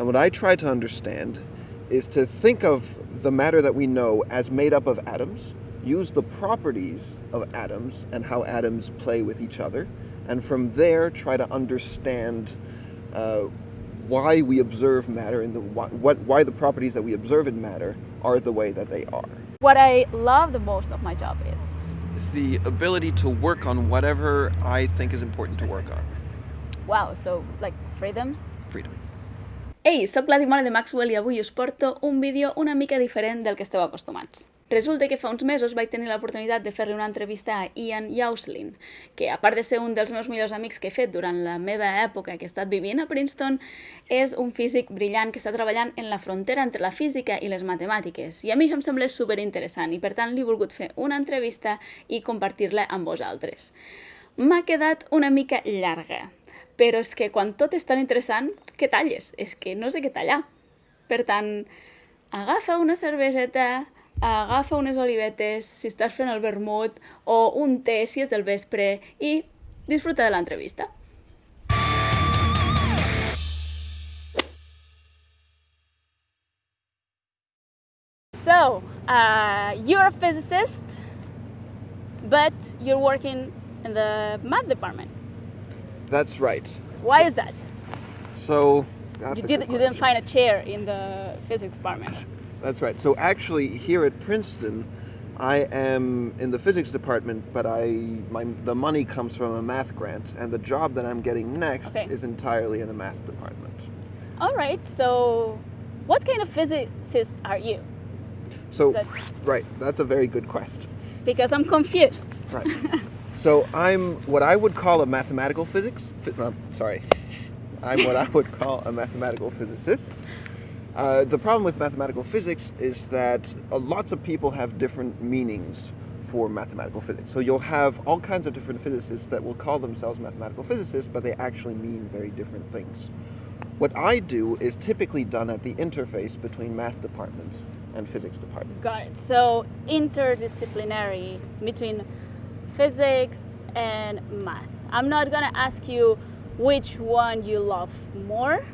And what I try to understand is to think of the matter that we know as made up of atoms, use the properties of atoms and how atoms play with each other, and from there try to understand uh, why we observe matter and the, why, what, why the properties that we observe in matter are the way that they are. What I love the most of my job is the ability to work on whatever I think is important to work on. Wow, so like freedom? Freedom. Ei, sóc la Dimona de Maxwell i avui us porto un vídeo una mica diferent del que esteu acostumats. Resulta que fa uns mesos vaig tenir l'oportunitat de fer-li una entrevista a Ian Yauslin, que a part de ser un dels meus millors amics que he fet durant la meva època que he estat vivint a Princeton, és un físic brillant que està treballant en la frontera entre la física i les matemàtiques. I a mi això em sembla superinteressant i per tant li he volgut fer una entrevista i compartir-la amb vosaltres. M'ha quedat una mica llarga, però és que quan tot és tan interessant, què talles? És que no sé què tallar. Per tant, agafa una cerveseta, agafa unes olivetes si estàs fent el vermut o un té si és del vespre i disfruta de l'entrevista. So, uh, you're a physicist, but you're working in the math department. That's right. Why is that? So, you, did, you didn't find a chair in the physics department. That's right. So actually, here at Princeton, I am in the physics department, but I my the money comes from a math grant, and the job that I'm getting next Okay. is entirely in the math department. All right, so what kind of physicist are you? So, That- right, that's a very good question. Because I'm confused. Right. so I'm what I would call a mathematical physics. Uh, sorry, I'm what I would call a mathematical physicist. Uh, the problem with mathematical physics is that uh, lots of people have different meanings for mathematical physics. So you'll have all kinds of different physicists that will call themselves mathematical physicists, but they actually mean very different things. What I do is typically done at the interface between math departments and physics departments. Got it. So interdisciplinary between physics and math. I'm not gonna ask you which one you love more,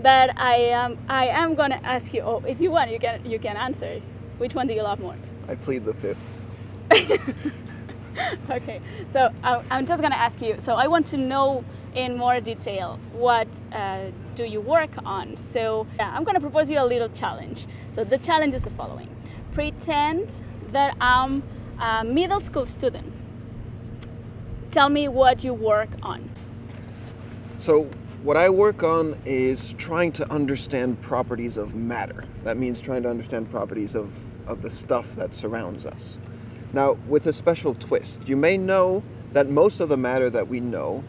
but I am I am gonna ask you. Oh, if you want, you can you can answer. Which one do you love more? I plead the fifth. Okay, so I'm just gonna ask you. So I want to know in more detail what uh, do you work on. So yeah, I'm gonna propose you a little challenge. So the challenge is the following: pretend that I'm a middle school student. Tell me what you work on. So, what I work on is trying to understand properties of matter. That means trying to understand properties of, of the stuff that surrounds us. Now, with a special twist, you may know that most of the matter that we know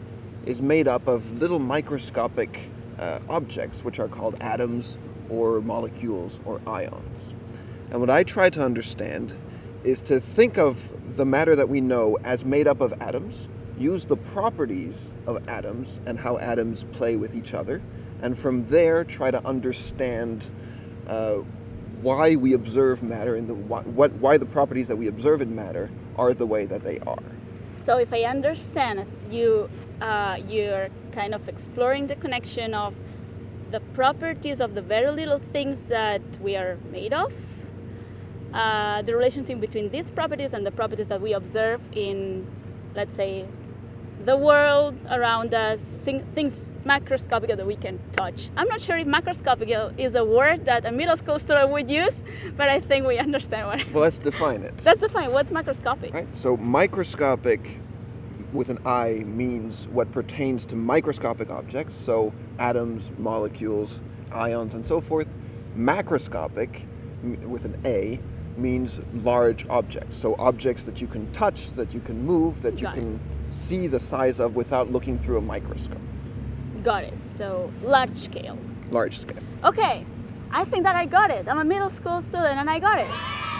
is made up of little microscopic uh, objects, which are called atoms or molecules or ions. And what I try to understand is to think of the matter that we know as made up of atoms, use the properties of atoms and how atoms play with each other, and from there try to understand uh, why we observe matter and the, why, what, why the properties that we observe in matter are the way that they are. So if I understand you uh, you're kind of exploring the connection of the properties of the very little things that we are made of, uh, the relationship between these properties and the properties that we observe in, let's say, the world around us, things macroscopic that we can touch. I'm not sure if macroscopic is a word that a middle school student would use, but I think we understand what. Well, let's define it. That's the fine. What's macroscopic? Right? So microscopic with an I means what pertains to microscopic objects, so atoms, molecules, ions, and so forth. Macroscopic with an A means large objects, so objects that you can touch, that you can move, that you Got it. can see the size of without looking through a microscope. Got it. So large scale. Large scale. Okay, I think that I got it. I'm a middle school student and I got it.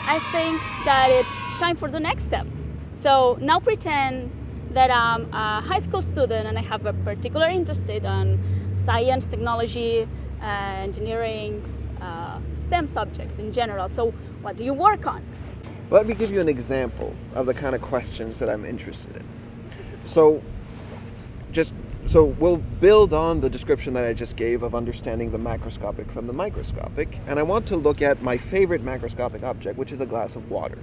I think that it's time for the next step. So now pretend that I'm a high school student and I have a particular interest on science, technology, uh, engineering, uh, STEM subjects in general. So what do you work on? Let me give you an example of the kind of questions that I'm interested in. So, just So we'll build on the description that I just gave of understanding the macroscopic from the microscopic, and I want to look at my favorite macroscopic object, which is a glass of water.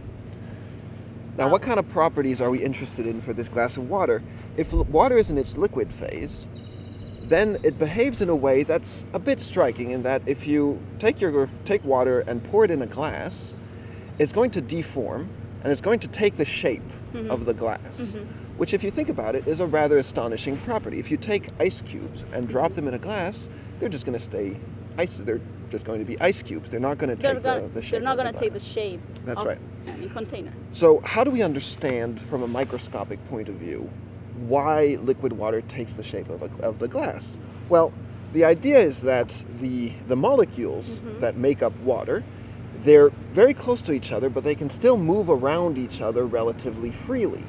Now, what kind of properties are we interested in for this glass of water? If water is in its liquid phase, then it behaves in a way that's a bit striking in that if you take your take water and pour it in a glass, it's going to deform and it's going to take the shape mm -hmm. of the glass. Mm -hmm. Which if you think about it is a rather astonishing property. If you take ice cubes and drop them in a glass, they're just going to stay ice they're just going to be ice cubes. They're not going to take gonna, the, the, shape. They're not going to take the shape. That's right. Any container. So how do we understand from a microscopic point of view why liquid water takes the shape of, a, of the glass? Well, the idea is that the, the molecules mm -hmm. that make up water, they're very close to each other, but they can still move around each other relatively freely,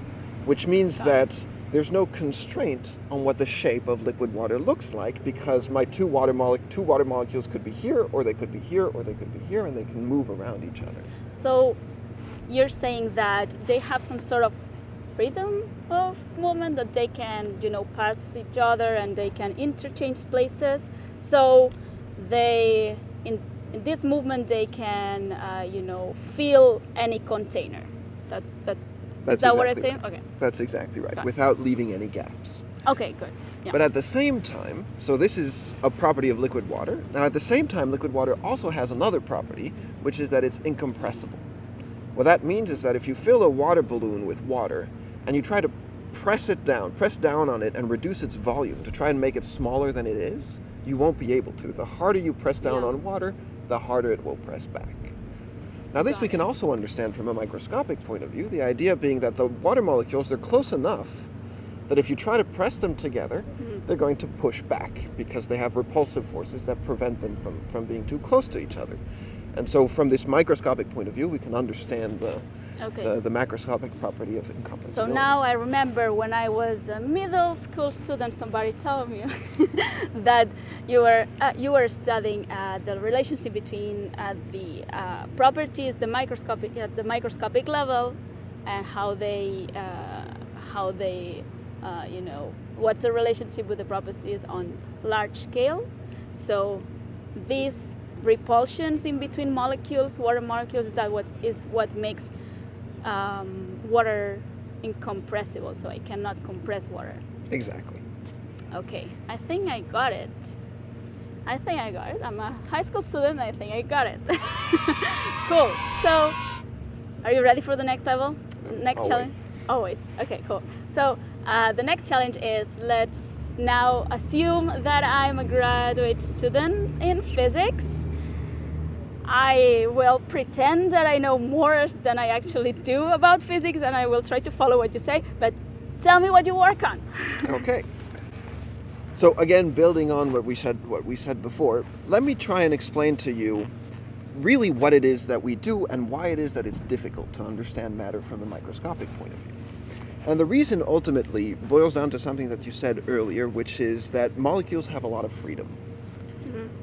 which means Got that it. there's no constraint on what the shape of liquid water looks like because my two water, two water molecules could be here, or they could be here, or they could be here, and they can move around each other. So you're saying that they have some sort of freedom of movement that they can you know pass each other and they can interchange places so they in, in this movement they can uh, you know fill any container that's that's that's is that exactly what I'm saying? Right. Okay. That's exactly right, without leaving any gaps. Okay, good. Yeah. But at the same time, so this is a property of liquid water. Now, at the same time, liquid water also has another property, which is that it's incompressible. What that means is that if you fill a water balloon with water, and you try to press it down, press down on it and reduce its volume to try and make it smaller than it is, you won't be able to. The harder you press down yeah. on water, the harder it will press back. Now this we can also understand from a microscopic point of view, the idea being that the water molecules are close enough that if you try to press them together, mm -hmm. they're going to push back because they have repulsive forces that prevent them from, from being too close to each other. And so from this microscopic point of view, we can understand the, okay. the, the, macroscopic property of incompressibility. So now I remember when I was a middle school student, somebody told me that you were uh, you were studying uh, the relationship between uh, the uh, properties, the microscopic at the microscopic level, and how they uh, how they uh, you know what's the relationship with the properties on large scale. So these repulsions in between molecules, water molecules, is that what is what makes um, water incompressible, so I cannot compress water. Exactly. Okay, I think I got it. I think I got it. I'm a high school student, I think I got it. cool. So, are you ready for the next level? Next Always. challenge? Always. Okay, cool. So, uh, the next challenge is let's now assume that I'm a graduate student in physics I will pretend that I know more than I actually do about physics and I will try to follow what you say, but tell me what you work on. okay. So again, building on what we said what we said before, let me try and explain to you really what it is that we do and why it is that it's difficult to understand matter from the microscopic point of view. And the reason ultimately boils down to something that you said earlier, which is that molecules have a lot of freedom.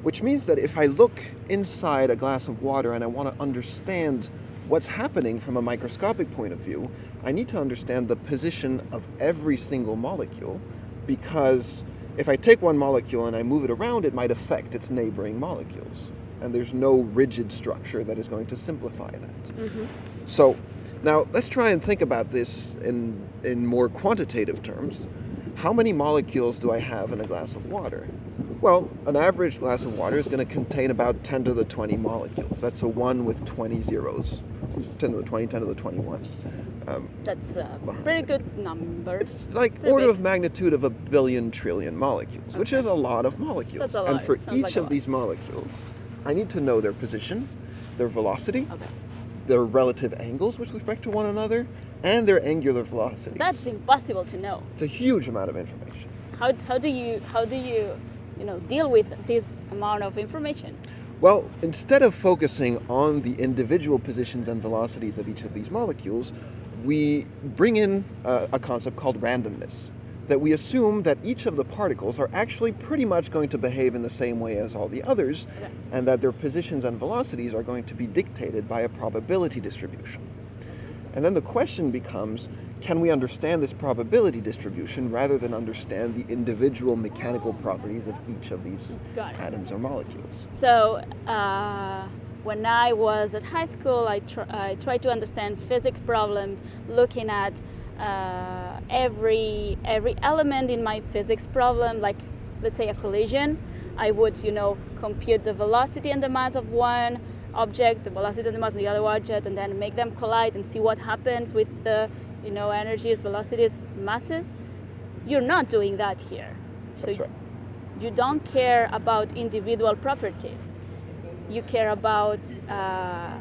Which means that if I look inside a glass of water and I want to understand what's happening from a microscopic point of view, I need to understand the position of every single molecule because if I take one molecule and I move it around, it might affect its neighboring molecules. And there's no rigid structure that is going to simplify that. Mm -hmm. So now let's try and think about this in, in more quantitative terms. How many molecules do I have in a glass of water? Well, an average glass of water is going to contain about 10 to the 20 molecules. That's a 1 with 20 zeros. 10 to the 20, 10 to the 21. Um, That's a pretty good number. It's like pretty order big. of magnitude of a billion trillion molecules, okay. which is a lot of molecules. That's a lot. And for each like of these molecules, I need to know their position, their velocity, okay. their relative angles with respect to one another, and their angular velocity. That's impossible to know. It's a huge amount of information. How, how do you how do you you know, deal with this amount of information? Well, instead of focusing on the individual positions and velocities of each of these molecules, we bring in a, a, concept called randomness. That we assume that each of the particles are actually pretty much going to behave in the same way as all the others, okay. and that their positions and velocities are going to be dictated by a probability distribution. And then the question becomes, can we understand this probability distribution rather than understand the individual mechanical properties of each of these atoms or molecules? So, uh, when I was at high school, I, tr I tried to understand physics problem looking at uh, every, every element in my physics problem, like let's say a collision. I would, you know, compute the velocity and the mass of one object, the velocity and the mass of the other object, and then make them collide and see what happens with the you know, energies, velocities, masses. You're not doing that here. That's so right. You don't care about individual properties. You care about, uh,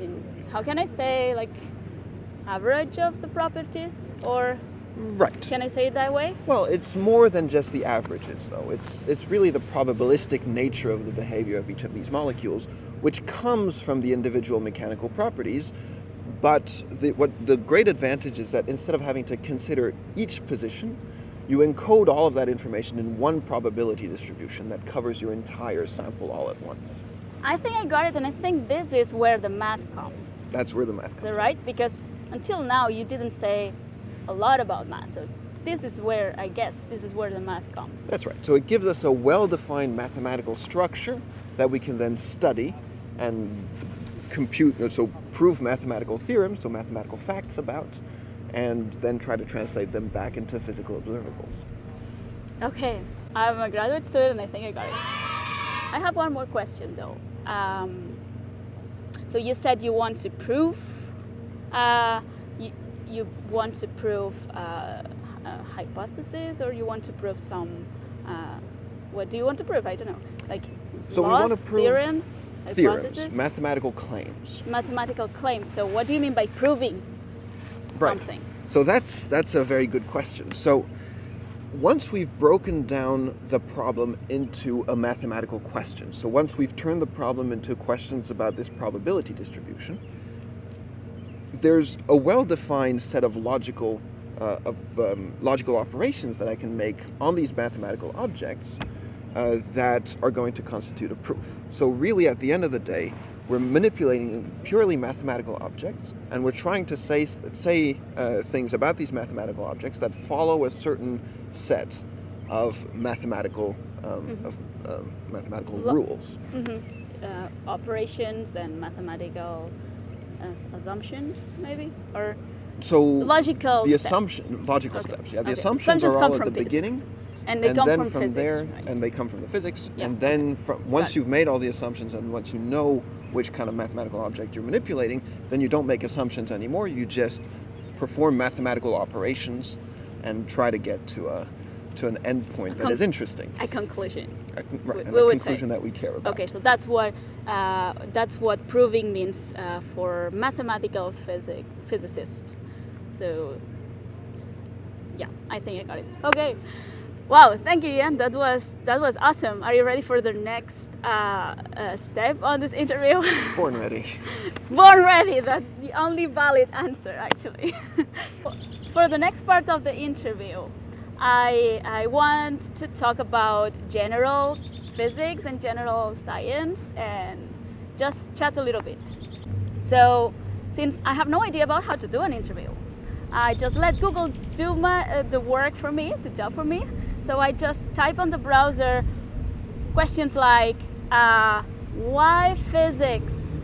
in, how can I say, like average of the properties or Right. Can I say it that way? Well, it's more than just the averages, though. It's, it's really the probabilistic nature of the behavior of each of these molecules, which comes from the individual mechanical properties, but the, what the great advantage is that instead of having to consider each position, you encode all of that information in one probability distribution that covers your entire sample all at once. I think I got it, and I think this is where the math comes. That's where the math comes. Is that right? Because until now, you didn't say a lot about math. So this is where, I guess, this is where the math comes. That's right. So it gives us a well-defined mathematical structure that we can then study and compute, so prove mathematical theorems, so mathematical facts about, and then try to translate them back into physical observables. Okay, I'm a graduate student and I think I got it. I have one more question though. Um, so you said you want to prove, uh, you, you want to prove uh, a hypothesis or you want to prove some, uh, what do you want to prove? I don't know. Like so laws, we want to prove theorems, theorems, mathematical claims. Mathematical claims. So what do you mean by proving something? Right. So that's that's a very good question. So once we've broken down the problem into a mathematical question, so once we've turned the problem into questions about this probability distribution, there's a well-defined set of logical uh, of um, logical operations that I can make on these mathematical objects uh, that are going to constitute a proof. So really at the end of the day, we're manipulating purely mathematical objects and we're trying to say, say uh, things about these mathematical objects that follow a certain set of mathematical, um, mm -hmm. of, um, mathematical Lo rules. Mm -hmm. uh, operations and mathematical assumptions maybe or so logical the steps. assumption logical okay. steps yeah the okay. assumptions, assumptions are all at the beginning and they and come then from, from physics, there, right? and they come from the physics, yeah. and then from, once you've made all the assumptions and once you know which kind of mathematical object you're manipulating, then you don't make assumptions anymore. You just perform mathematical operations and try to get to a to an endpoint that is interesting. A conclusion. A, right, we, we a conclusion say. that we care about. Okay, so that's what uh, that's what proving means uh, for mathematical physic physicists. So yeah, I think I got it. Okay. Wow, thank you, Ian. That was that was awesome. Are you ready for the next uh, uh, step on this interview? Born ready. Born ready. That's the only valid answer, actually. for the next part of the interview, I I want to talk about general physics and general science and just chat a little bit. So, since I have no idea about how to do an interview, I just let Google do my, uh, the work for me, the job for me. So I just type on the browser questions like, uh, why physics?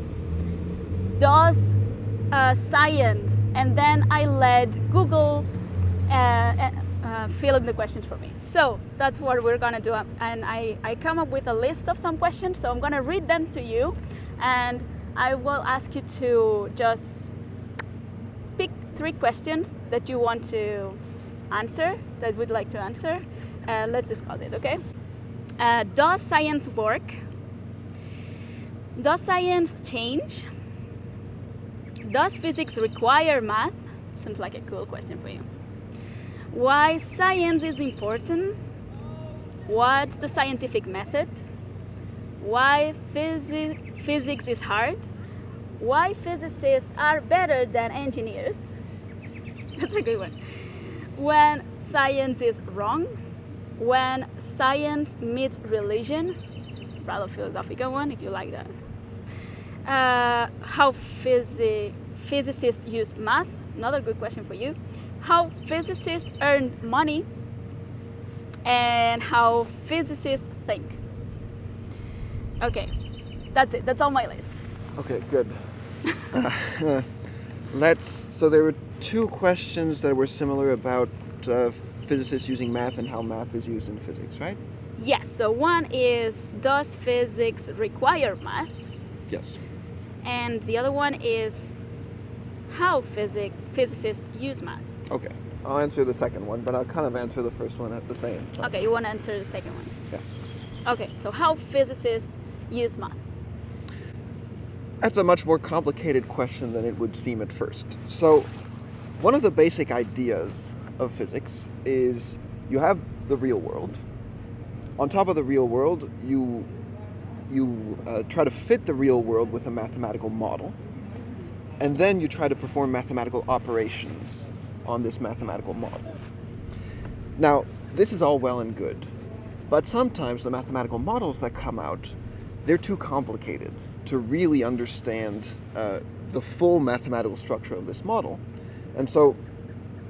Does uh, science? And then I let Google uh, uh, uh, fill in the questions for me. So that's what we're gonna do. And I, I come up with a list of some questions, so I'm gonna read them to you. And I will ask you to just pick three questions that you want to answer, that would like to answer. Uh, let's discuss it, okay? Uh, does science work? Does science change? Does physics require math? Sounds like a cool question for you. Why science is important? What's the scientific method? Why phys physics is hard? Why physicists are better than engineers? That's a good one. When science is wrong, when science meets religion, rather philosophical one if you like that. Uh, how physi physicists use math, another good question for you. how physicists earn money and how physicists think. Okay, that's it. That's all my list. Okay, good. uh, let's. So there were two questions that were similar about uh, physicists using math and how math is used in physics, right? Yes. So one is Does physics require math? Yes. And the other one is How physic physicists use math? Okay. I'll answer the second one, but I'll kind of answer the first one at the same time. Okay, you want to answer the second one? Yeah. Okay, so how physicists use math? That's a much more complicated question than it would seem at first. So, one of the basic ideas of physics is you have the real world. On top of the real world, you you uh, try to fit the real world with a mathematical model, and then you try to perform mathematical operations on this mathematical model. Now, this is all well and good, but sometimes the mathematical models that come out, they're too complicated to really understand uh, the full mathematical structure of this model. And so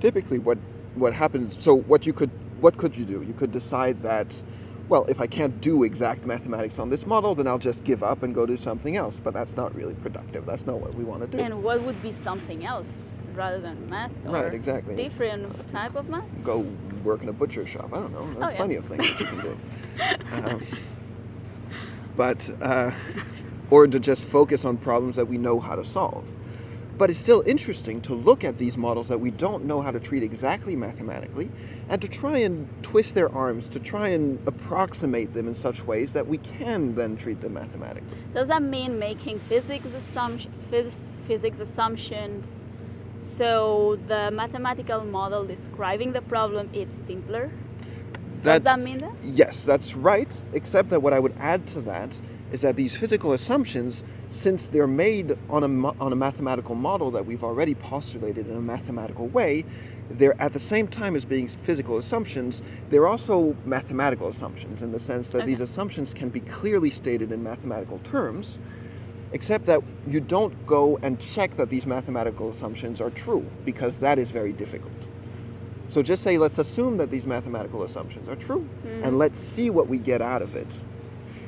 typically what, what happens, so what you could, what could you do? You could decide that, well, if I can't do exact mathematics on this model, then I'll just give up and go do something else. But that's not really productive. That's not what we want to do. And what would be something else rather than math? Or Right, exactly. Different type of math? go work in a butcher shop. I don't know. There are Oh, yeah. plenty of things that you can do. Um, but, uh, or to just focus on problems that we know how to solve. But it's still interesting to look at these models that we don't know how to treat exactly mathematically and to try and twist their arms, to try and approximate them in such ways that we can then treat them mathematically. Does that mean making physics, assumption, phys- physics assumptions so the mathematical model describing the problem is simpler? Does that mean that? Yes, that's right, except that what I would add to that is that these physical assumptions, since they're made on a, on a mathematical model that we've already postulated in a mathematical way, they're at the same time as being physical assumptions, they're also mathematical assumptions in the sense that these assumptions can be clearly stated in mathematical terms, except that you don't go and check that these mathematical assumptions are true, because that is very difficult. So just say, let's assume that these mathematical assumptions are true, and hmm. let's see what we get out of it.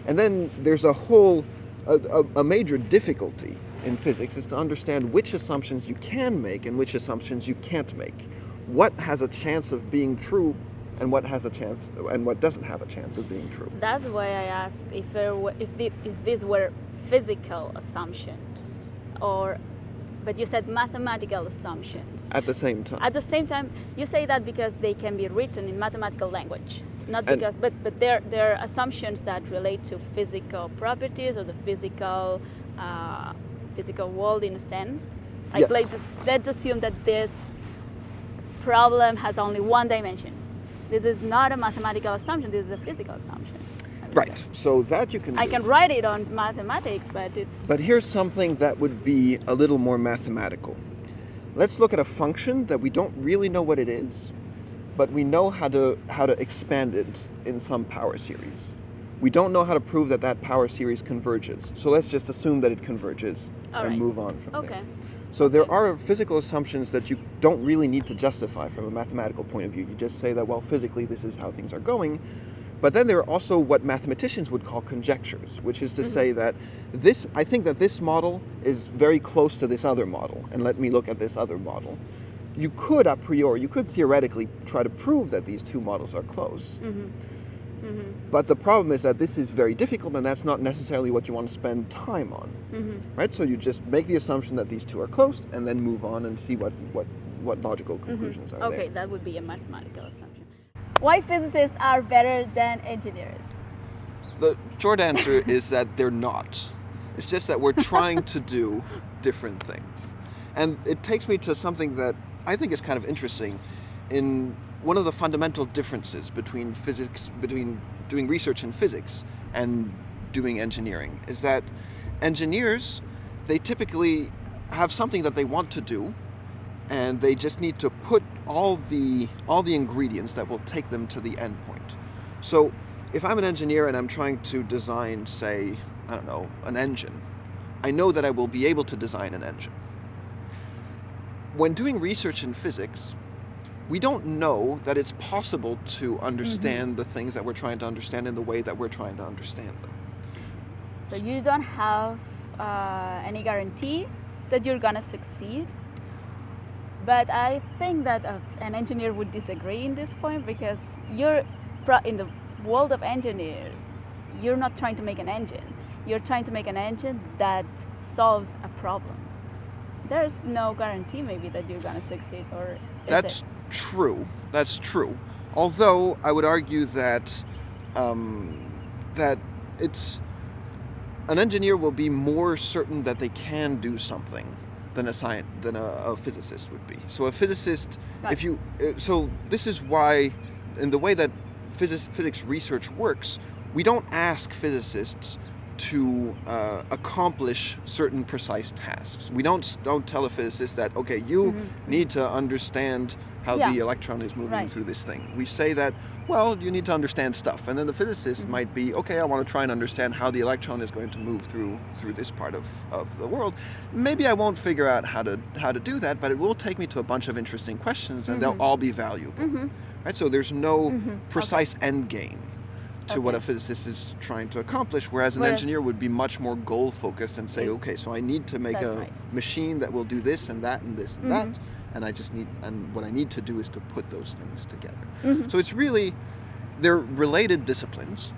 And then there's a whole, a, a, a major difficulty in physics is to understand which assumptions you can make and which assumptions you can't make. What has a chance of being true, and what has a chance, and what doesn't have a chance of being true. That's why I asked if, there were, if, the, if these were physical assumptions or but you said mathematical assumptions. At the same time. At the same time, you say that because they can be written in mathematical language, not And- because, but but they're they're assumptions that relate to physical properties or the physical uh, physical world in a sense. Like Yes. let's let's assume that this problem has only one dimension. This is not a mathematical assumption. This is a physical assumption. Right. say. So that you can I do. can write it on mathematics, but it's But here's something that would be a little more mathematical. Let's look at a function that we don't really know what it is, but we know how to how to expand it in some power series. We don't know how to prove that that power series converges. So let's just assume that it converges All and right. move on from okay. there. So there are physical assumptions that you don't really need to justify from a mathematical point of view. You just say that well physically this is how things are going. But then there are also what mathematicians would call conjectures, which is to Mm-hmm. say that this I think that this model is very close to this other model and let me look at this other model. You could a priori, you could theoretically try to prove that these two models are close. Mm-hmm. But the problem is that this is very difficult and that's not necessarily what you want to spend time on. Mm-hmm. Right? So you just make the assumption that these two are close and then move on and see what, what, what logical conclusions are Mm-hmm. Okay, there. that would be a mathematical assumption. Why physicists are better than engineers? The short answer is that they're not. It's just that we're trying to do different things. And it takes me to something that I think is kind of interesting in one of the fundamental differences between physics between doing research in physics and doing engineering is that engineers they typically have something that they want to do and they just need to put all the all the ingredients that will take them to the end point. So if I'm an engineer and I'm trying to design, say, I don't know, an engine, I know that I will be able to design an engine. When doing research in physics, we don't know that it's possible to understand the things that we're trying to understand in the way that we're trying to understand them. So you don't have uh, any guarantee that you're gonna succeed. But I think that an engineer would disagree in this point because you're pro- in the world of engineers. You're not trying to make an engine. You're trying to make an engine that solves a problem. There's no guarantee maybe that you're gonna succeed, or That's it? true. That's true. Although I would argue that um, that it's an engineer will be more certain that they can do something than a science than a, a physicist would be. So a physicist, Right. if you uh, so this is why in the way that physics physics research works, we don't ask physicists to uh, accomplish certain precise tasks. We don't don't tell a physicist that okay, you mm-hmm. need to understand how Yeah. the electron is moving Right. through this thing. We say that well, you need to understand stuff, and then the physicist mm-hmm. might be okay. I want to try and understand how the electron is going to move through through this part of, of the world. Maybe I won't figure out how to how to do that, but it will take me to a bunch of interesting questions, and they'll mm-hmm. all be valuable. Right? So there's no precise end game to what a physicist is trying to accomplish, whereas an Whereas- engineer would be much more goal focused and say, okay, so I need to make a right. machine that will do this and that and this and that, and I just need and what I need to do is to put those things together. So it's really they're related disciplines.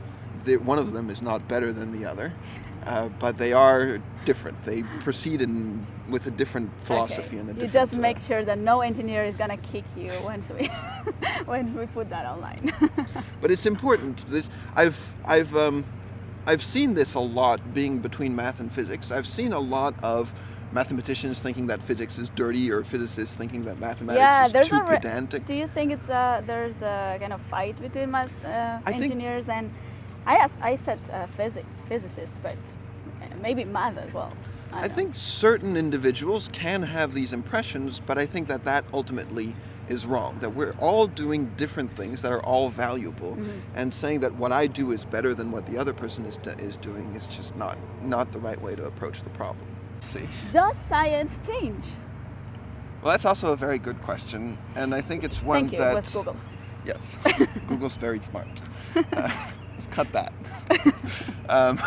one of them is not better than the other, uh, but they are different. They proceed in with a different philosophy okay. and a different. you just uh, make sure that no engineer is gonna kick you once we when we put that online. but it's important. This I've I've um, I've seen this a lot being between math and physics. I've seen a lot of mathematicians thinking that physics is dirty or physicists thinking that mathematics yeah, is there's too a pedantic. Do you think it's a there's a kind of fight between math, uh, engineers and I asked, I said uh, physic physicists, but maybe math as well. I don't think certain individuals can have these impressions, but I think that that ultimately is wrong. That we're all doing different things that are all valuable, Mm-hmm. and saying that what I do is better than what the other person is, is doing is just not not the right way to approach the problem. See. Does science change? Well, that's also a very good question, and I think it's one Thank you. that It was Google's. yes, Google's very smart. Uh, let's cut that. um,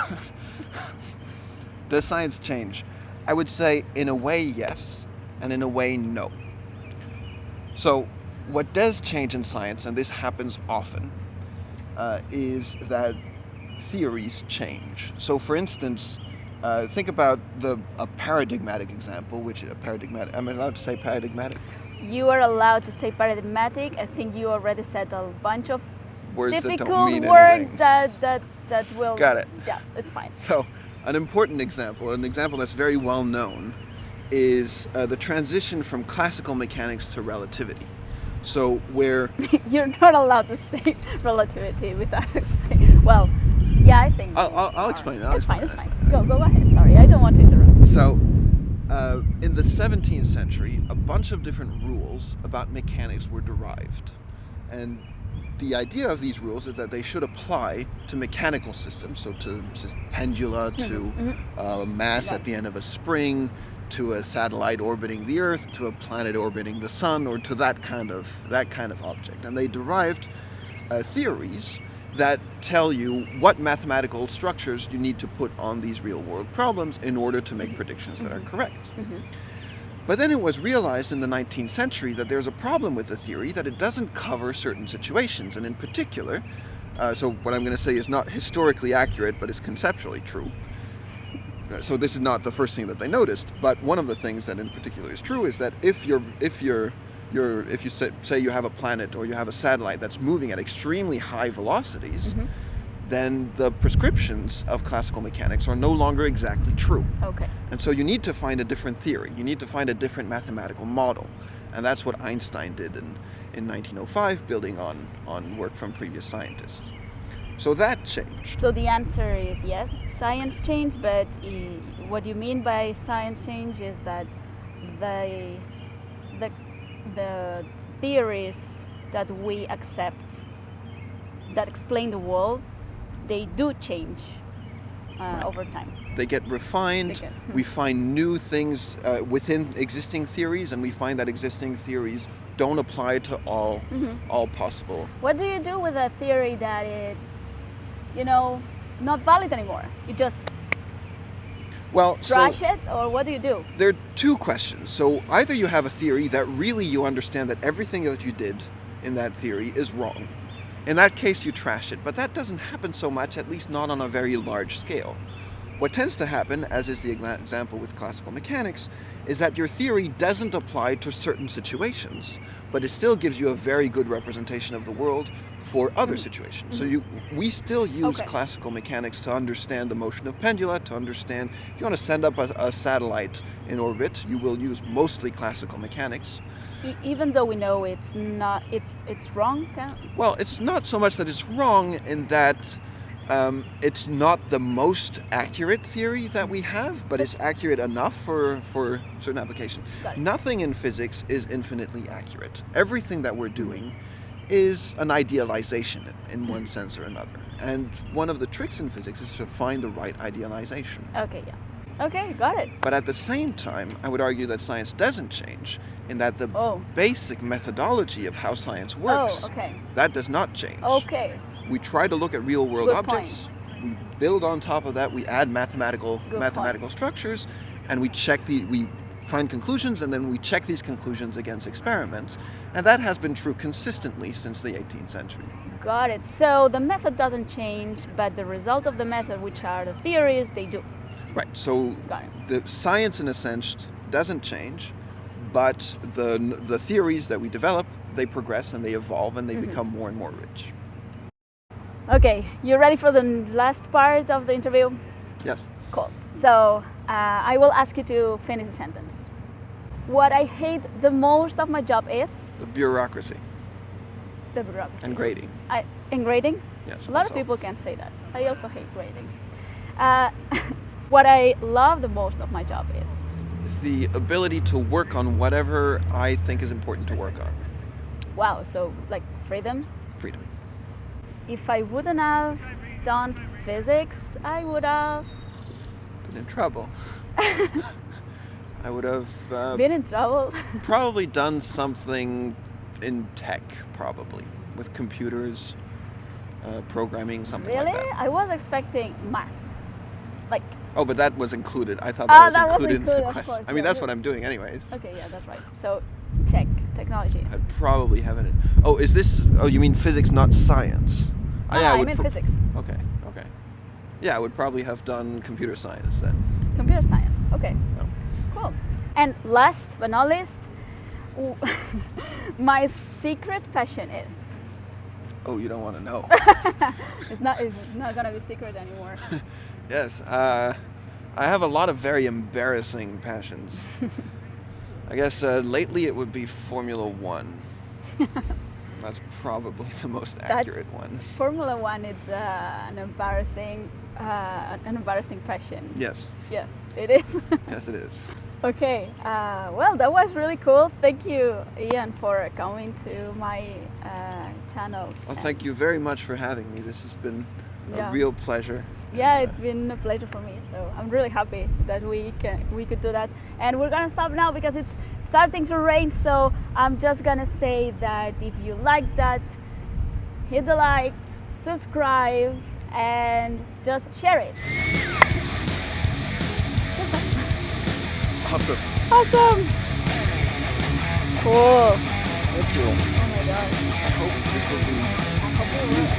does science change? I would say, in a way, yes, and in a way, no. So, what does change in science, and this happens often, uh, is that theories change. So, for instance, uh, think about the a paradigmatic example, which a paradigmatic. I'm allowed to say paradigmatic? You are allowed to say paradigmatic. I think you already said a bunch of Words that difficult mean words that that that will. Got it. Yeah, it's fine. So, an important example, an example that's very well known, is uh, the transition from classical mechanics to relativity. So, where You're not allowed to say relativity without explaining. Well, yeah, I think. I'll- I'll- I'll explain it, I'll it's fine. explain It's fine. Go, go ahead. Sorry, I don't want to interrupt. So, uh, in the 17th century, a bunch of different rules about mechanics were derived. And the idea of these rules is that they should apply to mechanical systems, so to pendula, mm-hmm. to mm-hmm. uh, mass at the end of a spring, to a satellite orbiting the Earth, to a planet orbiting the Sun, or to that kind of that kind of object. And they derived uh, theories that tell you what mathematical structures you need to put on these real world problems in order to make mm-hmm. predictions that are correct. But then it was realized in the 19th century that there's a problem with the theory that it doesn't cover certain situations, and in particular, uh, so what I'm going to say is not historically accurate, but is conceptually true. Uh, So this is not the first thing that they noticed, but one of the things that in particular is true is that if you're if you're you're if you say, say you have a planet or you have a satellite that's moving at extremely high velocities, then the prescriptions of classical mechanics are no longer exactly true. Okay. And so you need to find a different theory. You need to find a different mathematical model. And that's what Einstein did in, in 1905, building on, on work from previous scientists. So that changed. So the answer is yes, science changed, but i what you mean by science change is that the the the theories that we accept that explain the world, they do change uh, Right. over time. They get refined. They get- we find new things uh, within existing theories, and we find that existing theories don't apply to all all possible. What do you do with a theory that it's, you know, not valid anymore? You just Well, trash so it, or what do you do? there are two questions. So either you have a theory that really you understand that everything that you did in that theory is wrong. In that case, you trash it, but that doesn't happen so much, at least not on a very large scale. What tends to happen, as is the example with classical mechanics, is that your theory doesn't apply to certain situations, but it still gives you a very good representation of the world for other mm-hmm. situations. So mm-hmm. you, we still use Okay. classical mechanics to understand the motion of pendula, to understand if you want to send up a, a satellite in orbit, you will use mostly classical mechanics. Even though we know it's not, it's it's wrong. Uh, well, it's not so much that it's wrong in that um, it's not the most accurate theory that we have, but it's accurate enough for, for certain applications. Nothing in physics is infinitely accurate. Everything that we're doing mm-hmm. is an idealization in one mm-hmm. sense or another. And one of the tricks in physics is to find the right idealization. Okay, yeah. Okay, got it. But at the same time, I would argue that science doesn't change in that the Oh. basic methodology of how science works, Oh, okay. that does not change. Okay. We try to look at real world Good objects. We build on top of that, we add mathematical Good mathematical structures and we check the we find conclusions and then we check these conclusions against experiments. And that has been true consistently since the 18th century. Got it. So the method doesn't change, but the result of the method, which are the theories, they do. Right. So the science in a sense doesn't change, but the the theories that we develop, they progress and they evolve and they Mm-hmm. become more and more rich. Okay, you ready for the last part of the interview? Yes. Cool. So uh, I will ask you to finish the sentence. What I hate the most of my job is The bureaucracy the bureaucracy. and grading. I, in grading? Yes. A lot of people can say that. I also hate grading. Uh, what I love the most of my job is the ability to work on whatever I think is important to work on. wow. So like freedom. Freedom. If I wouldn't have done physics, I would have Been in trouble. I would have uh, been in trouble. probably done something in tech, probably with computers, uh, programming, something really? like that. Really? I was expecting math. Like Oh, but that was included. I thought that was that was included in the question. course, I mean, yeah, that's what I'm doing, anyways. okay, yeah, that's right. So tech, technology. I'd probably have it. Oh, is this? Oh, you mean physics, not science? Oh, Ah, yeah, I would meant physics. Okay, okay. Yeah, I would probably have done computer science then. Computer science. Okay. Yeah. Cool. And last but not least, my secret passion is. Oh, you don't want to know. It's not. It's not gonna be secret anymore. yes, uh, I have a lot of very embarrassing passions. I guess uh, lately it would be Formula One. That's probably the most accurate one. Formula One is uh, an embarrassing, uh, an embarrassing passion. Yes, Yes, it is. yes, it is. okay. Uh, well, that was really cool. Thank you, Ian, for coming to my uh, channel. Well, thank you very much for having me. This has been a real pleasure. Yeah, it's been a pleasure for me. So I'm really happy that we can we could do that. And we're gonna stop now because it's starting to rain. So I'm just gonna say that if you like that, hit the like, subscribe, and just share it. awesome. Awesome! Cool. Thank you. Oh my god. I hope this will be